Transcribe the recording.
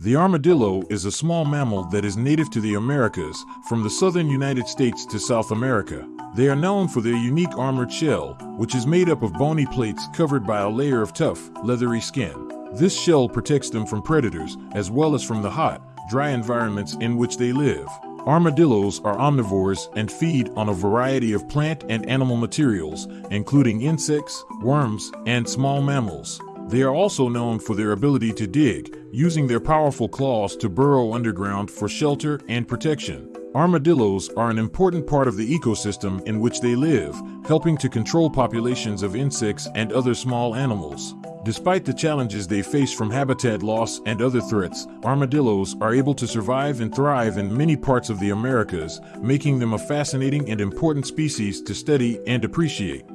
The armadillo is a small mammal that is native to the Americas, from the southern United States to South America. They are known for their unique armored shell, which is made up of bony plates covered by a layer of tough, leathery skin. This shell protects them from predators, as well as from the hot, dry environments in which they live. Armadillos are omnivores and feed on a variety of plant and animal materials, including insects, worms, and small mammals. They are also known for their ability to dig, using their powerful claws to burrow underground for shelter and protection. Armadillos are an important part of the ecosystem in which they live, helping to control populations of insects and other small animals. Despite the challenges they face from habitat loss and other threats, armadillos are able to survive and thrive in many parts of the Americas, making them a fascinating and important species to study and appreciate.